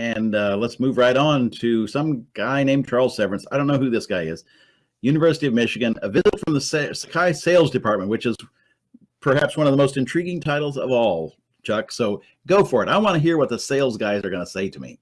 and uh, let's move right on to some guy named Charles Severance. I don't know who this guy is. University of Michigan, a visit from the Sakai Sales Department, which is perhaps one of the most intriguing titles of all, Chuck. So go for it. I want to hear what the sales guys are going to say to me.